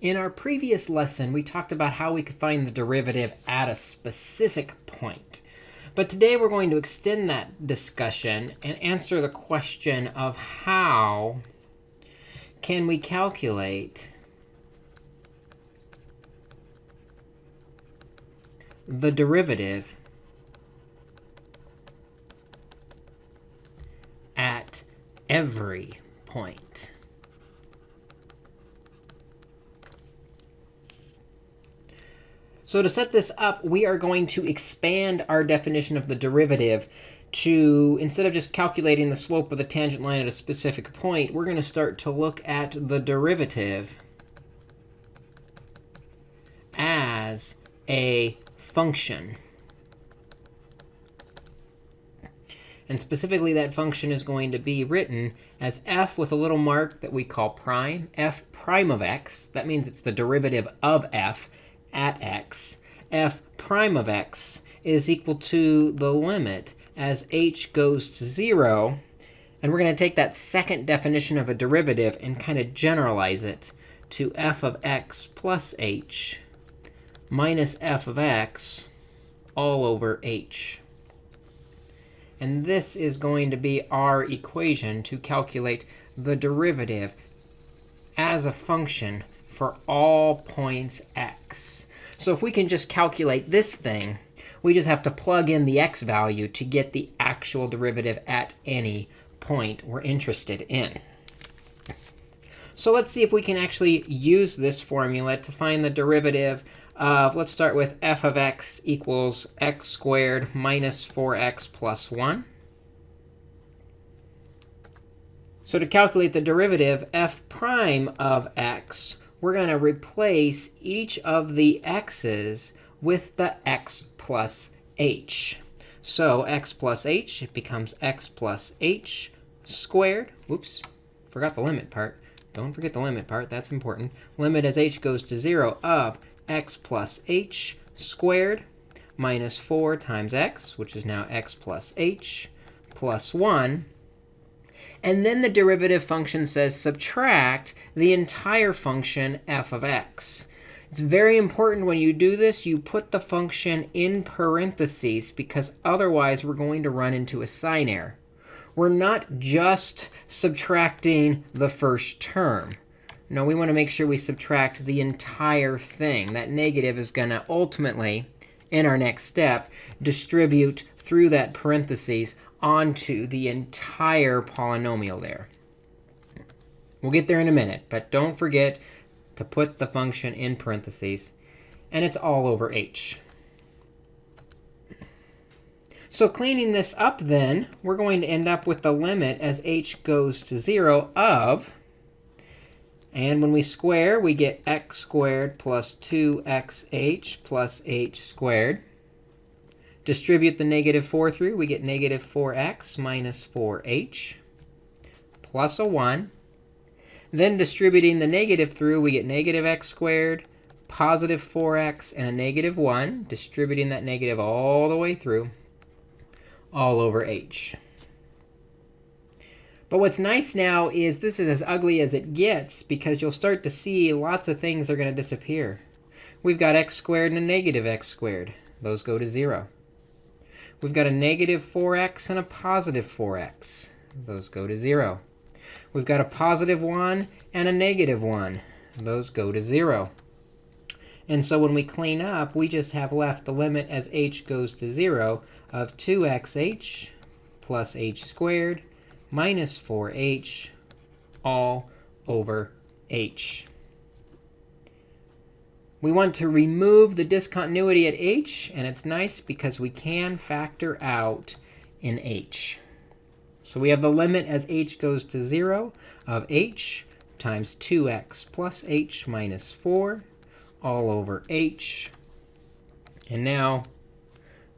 In our previous lesson, we talked about how we could find the derivative at a specific point. But today we're going to extend that discussion and answer the question of how can we calculate the derivative at every point. So to set this up, we are going to expand our definition of the derivative to, instead of just calculating the slope of the tangent line at a specific point, we're going to start to look at the derivative as a function. And specifically, that function is going to be written as f with a little mark that we call prime, f prime of x. That means it's the derivative of f at x, f prime of x is equal to the limit as h goes to 0. And we're going to take that second definition of a derivative and kind of generalize it to f of x plus h minus f of x all over h. And this is going to be our equation to calculate the derivative as a function for all points x. So if we can just calculate this thing, we just have to plug in the x value to get the actual derivative at any point we're interested in. So let's see if we can actually use this formula to find the derivative of, let's start with f of x equals x squared minus 4x plus 1. So to calculate the derivative, f prime of x, we're going to replace each of the x's with the x plus h. So x plus h, it becomes x plus h squared. Whoops, forgot the limit part. Don't forget the limit part. That's important. Limit as h goes to 0 of x plus h squared minus 4 times x, which is now x plus h, plus 1 and then the derivative function says subtract the entire function f of x. It's very important when you do this, you put the function in parentheses, because otherwise we're going to run into a sign error. We're not just subtracting the first term. No, we want to make sure we subtract the entire thing. That negative is going to ultimately, in our next step, distribute through that parentheses onto the entire polynomial there. We'll get there in a minute, but don't forget to put the function in parentheses. And it's all over h. So cleaning this up then, we're going to end up with the limit as h goes to 0 of, and when we square, we get x squared plus 2xh plus h squared. Distribute the negative 4 through, we get negative 4x minus 4h plus a 1. Then distributing the negative through, we get negative x squared, positive 4x, and a negative 1, distributing that negative all the way through, all over h. But what's nice now is this is as ugly as it gets, because you'll start to see lots of things are going to disappear. We've got x squared and a negative x squared. Those go to 0. We've got a negative 4x and a positive 4x. Those go to 0. We've got a positive 1 and a negative 1. Those go to 0. And so when we clean up, we just have left the limit as h goes to 0 of 2xh plus h squared minus 4h all over h. We want to remove the discontinuity at h. And it's nice because we can factor out in h. So we have the limit as h goes to 0 of h times 2x plus h minus 4 all over h. And now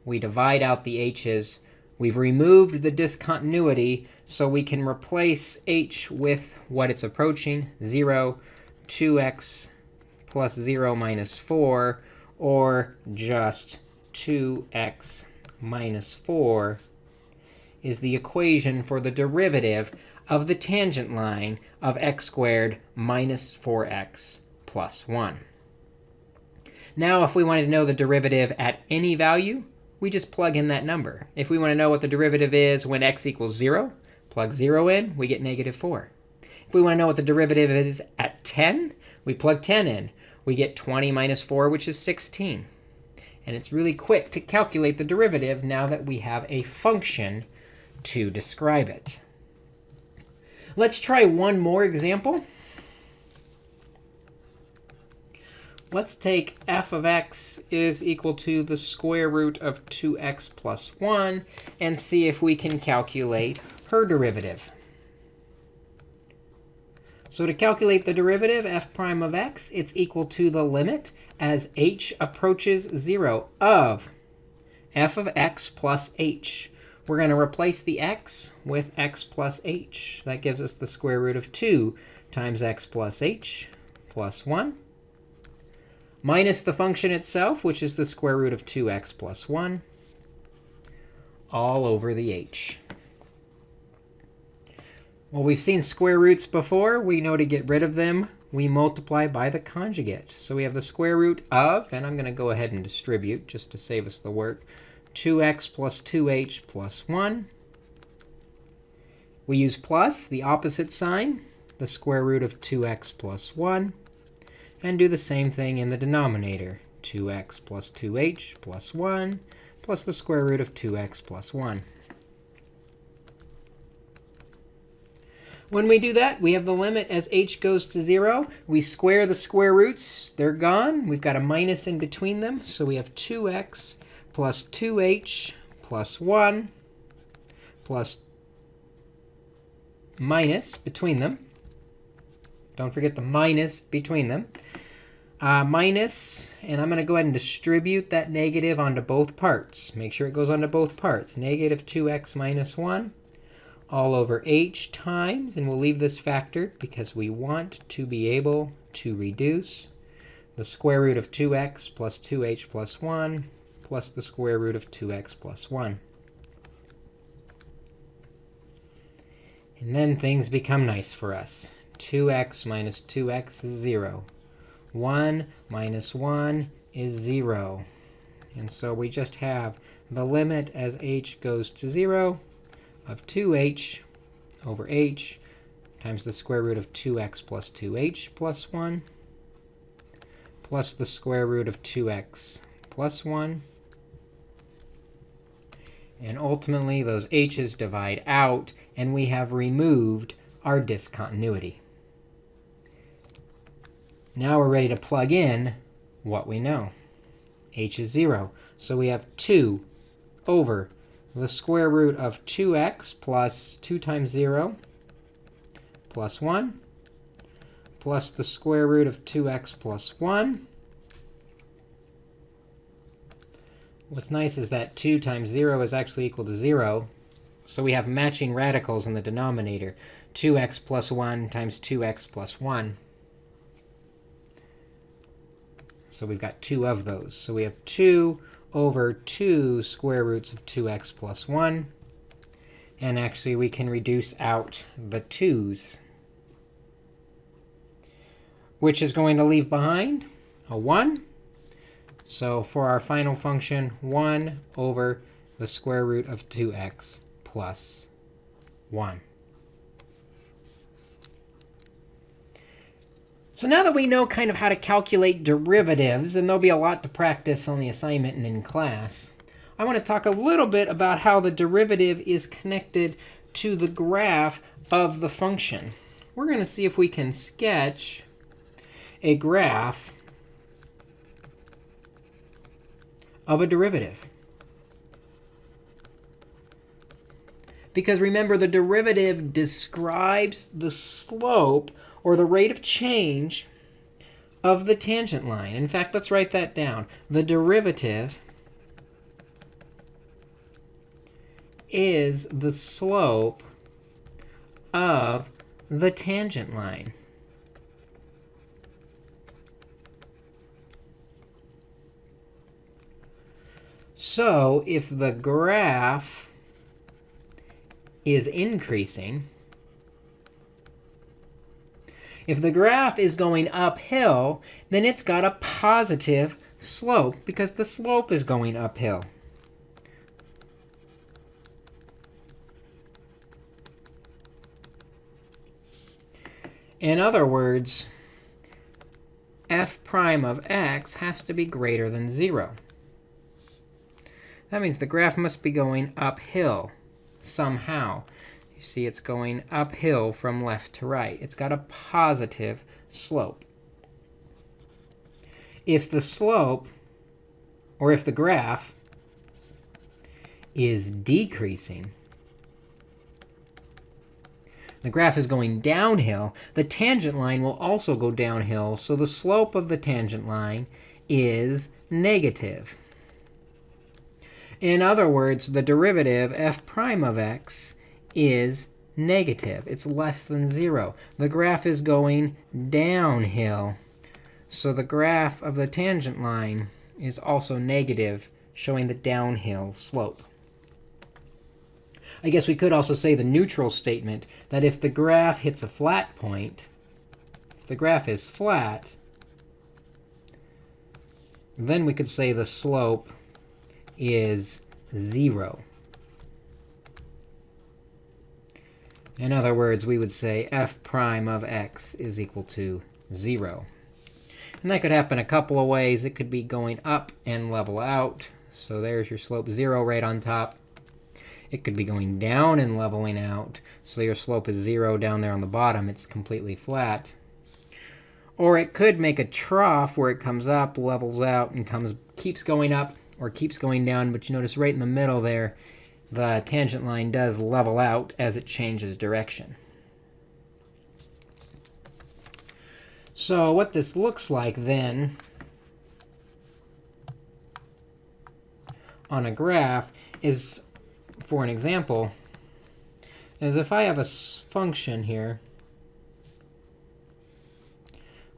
we divide out the h's. We've removed the discontinuity, so we can replace h with what it's approaching, 0, 2x plus 0 minus 4, or just 2x minus 4 is the equation for the derivative of the tangent line of x squared minus 4x plus 1. Now, if we wanted to know the derivative at any value, we just plug in that number. If we want to know what the derivative is when x equals 0, plug 0 in, we get negative 4. If we want to know what the derivative is at 10, we plug 10 in. We get 20 minus 4, which is 16. And it's really quick to calculate the derivative now that we have a function to describe it. Let's try one more example. Let's take f of x is equal to the square root of 2x plus 1 and see if we can calculate her derivative. So to calculate the derivative, f prime of x, it's equal to the limit as h approaches 0 of f of x plus h. We're going to replace the x with x plus h. That gives us the square root of 2 times x plus h plus 1 minus the function itself, which is the square root of 2x plus 1, all over the h. Well, we've seen square roots before. We know to get rid of them, we multiply by the conjugate. So we have the square root of, and I'm going to go ahead and distribute just to save us the work, 2x plus 2h plus 1. We use plus, the opposite sign, the square root of 2x plus 1 and do the same thing in the denominator. 2x plus 2h plus 1 plus the square root of 2x plus 1. When we do that, we have the limit as h goes to 0. We square the square roots. They're gone. We've got a minus in between them. So we have 2x plus 2h plus 1 plus minus between them. Don't forget the minus between them uh, minus, and I'm going to go ahead and distribute that negative onto both parts. Make sure it goes onto both parts. Negative 2x minus 1 all over h times, and we'll leave this factored because we want to be able to reduce the square root of 2x plus 2h plus 1 plus the square root of 2x plus 1. And then things become nice for us. 2x minus 2x is 0. 1 minus 1 is 0. And so we just have the limit as h goes to 0 of 2h over h times the square root of 2x plus 2h plus 1 plus the square root of 2x plus 1. And ultimately, those h's divide out, and we have removed our discontinuity. Now we're ready to plug in what we know. h is 0. So we have 2 over the square root of 2x plus 2 times 0 plus 1 plus the square root of 2x plus 1. What's nice is that 2 times 0 is actually equal to 0. So we have matching radicals in the denominator. 2x plus 1 times 2x plus 1. So we've got two of those. So we have 2 over 2 square roots of 2x plus 1. And actually, we can reduce out the 2's, which is going to leave behind a 1. So for our final function, 1 over the square root of 2x plus 1. So now that we know kind of how to calculate derivatives, and there'll be a lot to practice on the assignment and in class, I want to talk a little bit about how the derivative is connected to the graph of the function. We're going to see if we can sketch a graph of a derivative. Because remember, the derivative describes the slope or the rate of change of the tangent line. In fact, let's write that down. The derivative is the slope of the tangent line. So if the graph is increasing, If the graph is going uphill, then it's got a positive slope because the slope is going uphill. In other words, f prime of x has to be greater than 0. That means the graph must be going uphill somehow. You see it's going uphill from left to right. It's got a positive slope. If the slope, or if the graph, is decreasing, the graph is going downhill, the tangent line will also go downhill. So the slope of the tangent line is negative. In other words, the derivative f prime of x is negative. It's less than 0. The graph is going downhill. So the graph of the tangent line is also negative, showing the downhill slope. I guess we could also say the neutral statement, that if the graph hits a flat point, if the graph is flat, then we could say the slope is 0. In other words, we would say f prime of x is equal to 0. And that could happen a couple of ways. It could be going up and level out. So there's your slope 0 right on top. It could be going down and leveling out. So your slope is 0 down there on the bottom. It's completely flat. Or it could make a trough where it comes up, levels out, and comes keeps going up or keeps going down. But you notice right in the middle there, the tangent line does level out as it changes direction. So what this looks like then on a graph is for an example, is if I have a function here,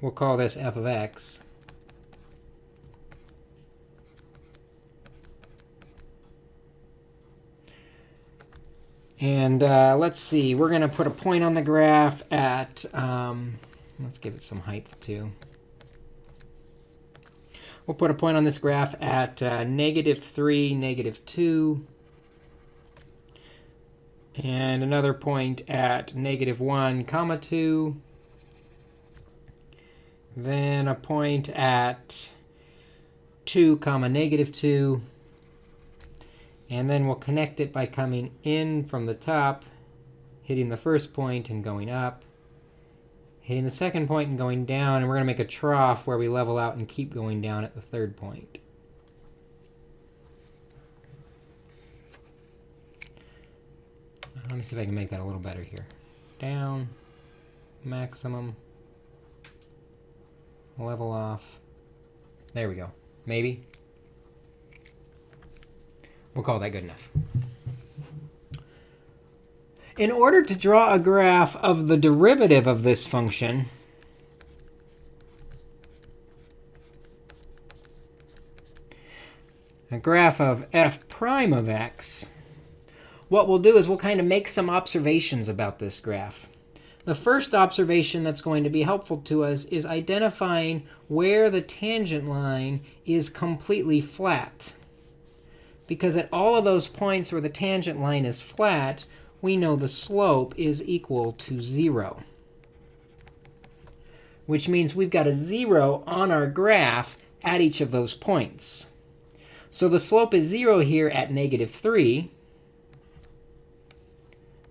we'll call this f of x. And uh, let's see, we're going to put a point on the graph at, um, let's give it some height too. We'll put a point on this graph at uh, negative 3, negative 2, and another point at negative 1 comma 2. Then a point at 2 comma negative 2. And then we'll connect it by coming in from the top, hitting the first point and going up, hitting the second point and going down. And we're going to make a trough where we level out and keep going down at the third point. Uh, let me see if I can make that a little better here. Down, maximum, level off. There we go. Maybe. We'll call that good enough. In order to draw a graph of the derivative of this function, a graph of f prime of x, what we'll do is we'll kind of make some observations about this graph. The first observation that's going to be helpful to us is identifying where the tangent line is completely flat. Because at all of those points where the tangent line is flat, we know the slope is equal to 0. Which means we've got a 0 on our graph at each of those points. So the slope is 0 here at negative 3.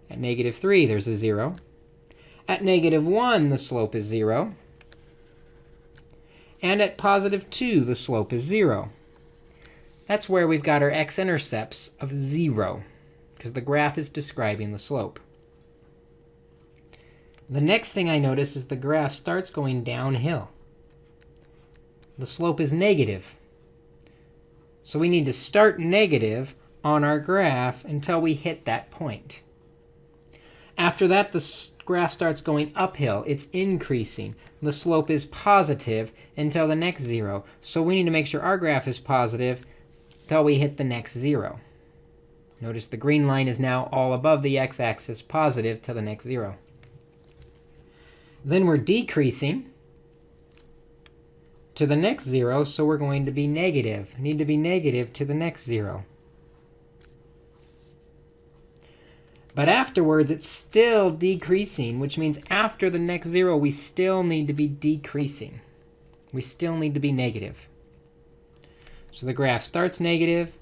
At negative 3, there's a 0. At negative 1, the slope is 0. And at positive 2, the slope is 0. That's where we've got our x-intercepts of 0, because the graph is describing the slope. The next thing I notice is the graph starts going downhill. The slope is negative. So we need to start negative on our graph until we hit that point. After that, the graph starts going uphill. It's increasing. The slope is positive until the next 0. So we need to make sure our graph is positive until we hit the next 0. Notice the green line is now all above the x-axis, positive to the next 0. Then we're decreasing to the next 0, so we're going to be negative. Need to be negative to the next 0. But afterwards, it's still decreasing, which means after the next 0, we still need to be decreasing. We still need to be negative. So the graph starts negative,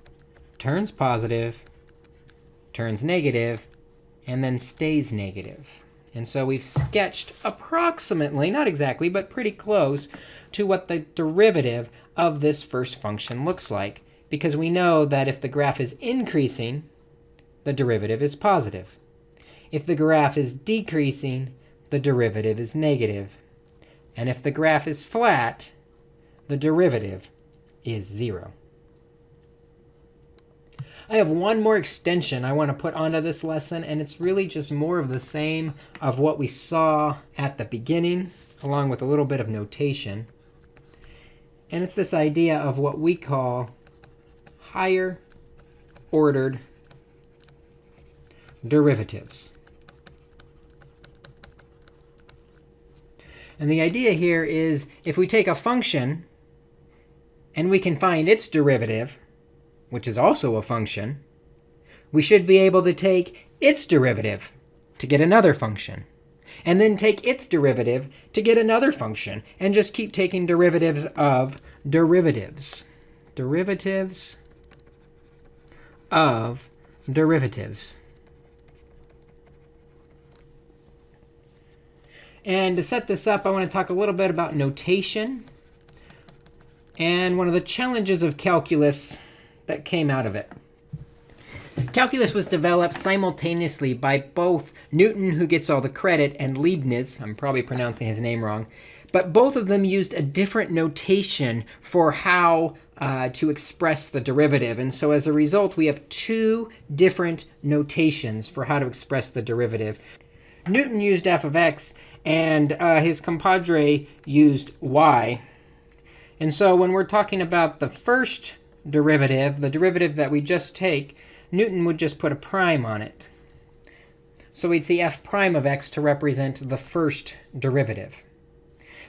turns positive, turns negative, and then stays negative. And so we've sketched approximately, not exactly, but pretty close to what the derivative of this first function looks like. Because we know that if the graph is increasing, the derivative is positive. If the graph is decreasing, the derivative is negative. And if the graph is flat, the derivative is 0. I have one more extension I want to put onto this lesson, and it's really just more of the same of what we saw at the beginning, along with a little bit of notation. And it's this idea of what we call higher ordered derivatives. And the idea here is if we take a function and we can find its derivative, which is also a function, we should be able to take its derivative to get another function, and then take its derivative to get another function, and just keep taking derivatives of derivatives. Derivatives of derivatives. And to set this up, I want to talk a little bit about notation and one of the challenges of calculus that came out of it. Calculus was developed simultaneously by both Newton, who gets all the credit, and Leibniz. I'm probably pronouncing his name wrong. But both of them used a different notation for how uh, to express the derivative. And so as a result, we have two different notations for how to express the derivative. Newton used f of x, and uh, his compadre used y. And so when we're talking about the first derivative, the derivative that we just take, Newton would just put a prime on it. So we'd see f prime of x to represent the first derivative.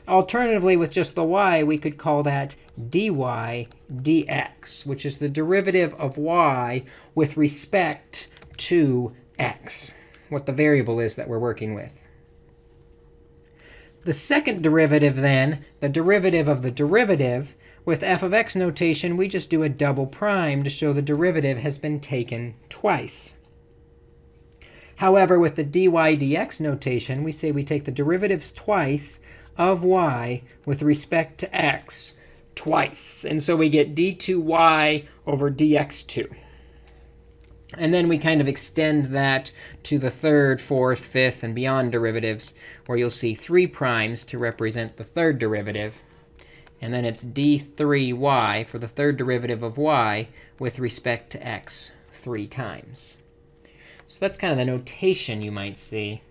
Alternatively, with just the y, we could call that dy dx, which is the derivative of y with respect to x, what the variable is that we're working with. The second derivative, then, the derivative of the derivative, with f of x notation, we just do a double prime to show the derivative has been taken twice. However, with the dy dx notation, we say we take the derivatives twice of y with respect to x twice. And so we get d2y over dx2. And then we kind of extend that to the third, fourth, fifth, and beyond derivatives, where you'll see 3 primes to represent the third derivative. And then it's d3y for the third derivative of y with respect to x three times. So that's kind of the notation you might see.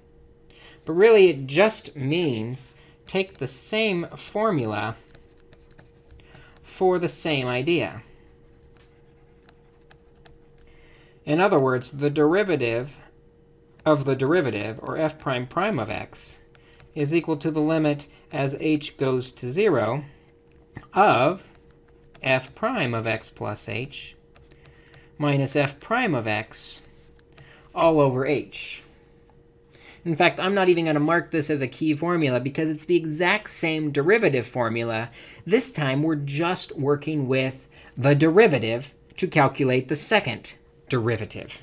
But really, it just means take the same formula for the same idea. In other words, the derivative of the derivative, or f prime prime of x, is equal to the limit as h goes to 0 of f prime of x plus h minus f prime of x all over h. In fact, I'm not even going to mark this as a key formula because it's the exact same derivative formula. This time, we're just working with the derivative to calculate the second derivative.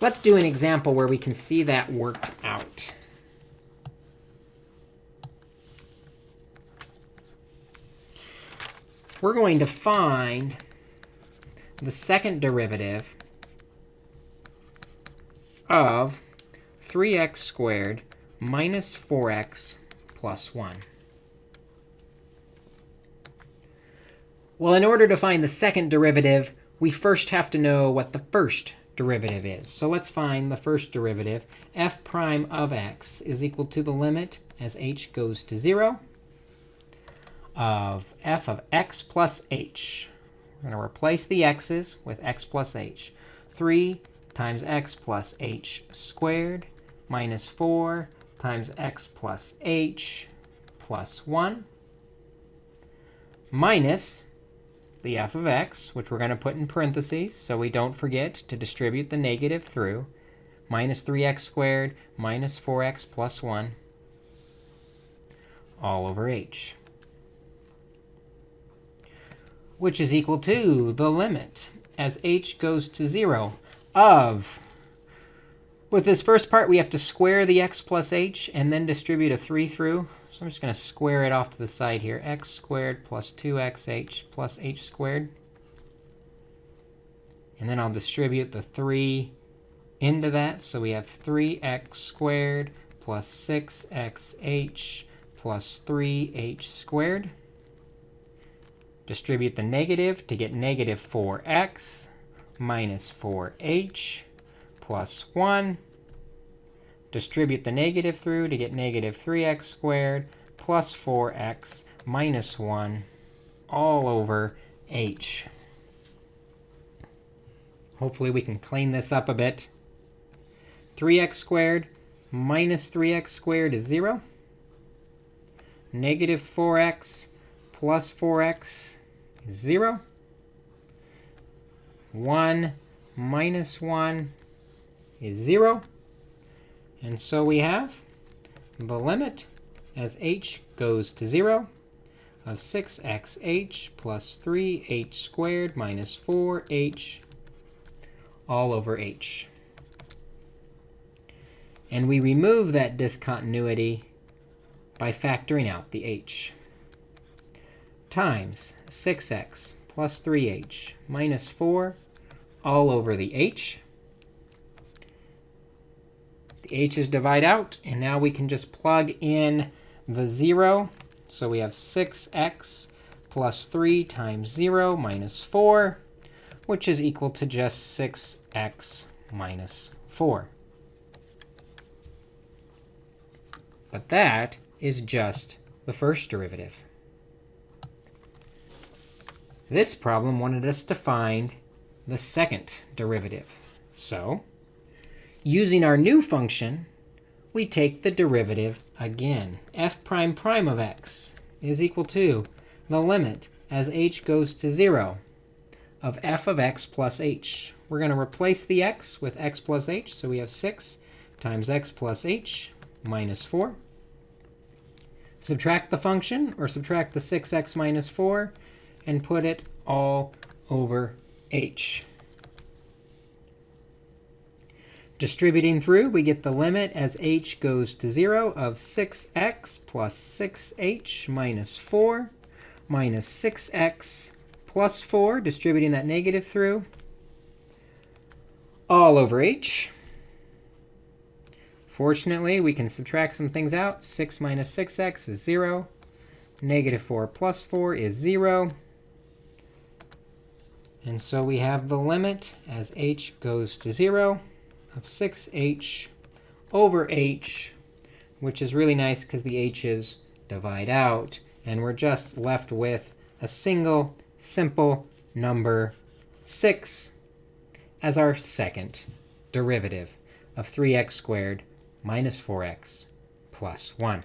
Let's do an example where we can see that worked out. We're going to find the second derivative of 3x squared minus 4x plus 1. Well, in order to find the second derivative, we first have to know what the first derivative is. So let's find the first derivative. f prime of x is equal to the limit as h goes to 0 of f of x plus h. We're going to replace the x's with x plus h. 3 times x plus h squared minus 4 times x plus h plus 1 minus the f of x, which we're going to put in parentheses so we don't forget to distribute the negative through, minus 3x squared minus 4x plus 1 all over h, which is equal to the limit as h goes to 0 of with this first part, we have to square the x plus h and then distribute a 3 through. So I'm just going to square it off to the side here. x squared plus 2xh plus h squared. And then I'll distribute the 3 into that. So we have 3x squared plus 6xh plus 3h squared. Distribute the negative to get negative 4x minus 4h plus 1. Distribute the negative through to get negative 3x squared plus 4x minus 1 all over h. Hopefully we can clean this up a bit. 3x squared minus 3x squared is 0. Negative 4x plus 4x is 0. 1 minus 1 is 0. And so we have the limit as h goes to 0 of 6xh plus 3h squared minus 4h all over h. And we remove that discontinuity by factoring out the h times 6x plus 3h minus 4 all over the h. The h's divide out, and now we can just plug in the 0. So we have 6x plus 3 times 0 minus 4, which is equal to just 6x minus 4. But that is just the first derivative. This problem wanted us to find the second derivative. So using our new function, we take the derivative again. f prime prime of x is equal to the limit as h goes to 0 of f of x plus h. We're going to replace the x with x plus h. So we have 6 times x plus h minus 4. Subtract the function, or subtract the 6x minus 4, and put it all over h. Distributing through, we get the limit as h goes to 0 of 6x plus 6h minus 4 minus 6x plus 4, distributing that negative through, all over h. Fortunately, we can subtract some things out. 6 minus 6x is 0. Negative 4 plus 4 is 0. And so we have the limit as h goes to 0 of 6h over h, which is really nice because the h's divide out. And we're just left with a single simple number 6 as our second derivative of 3x squared minus 4x plus 1.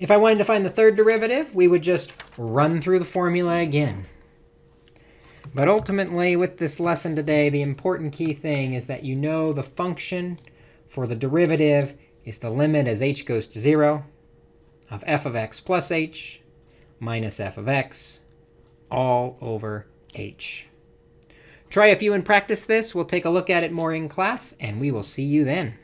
If I wanted to find the third derivative, we would just run through the formula again. But ultimately, with this lesson today, the important key thing is that you know the function for the derivative is the limit as h goes to 0 of f of x plus h minus f of x all over h. Try a few and practice this. We'll take a look at it more in class, and we will see you then.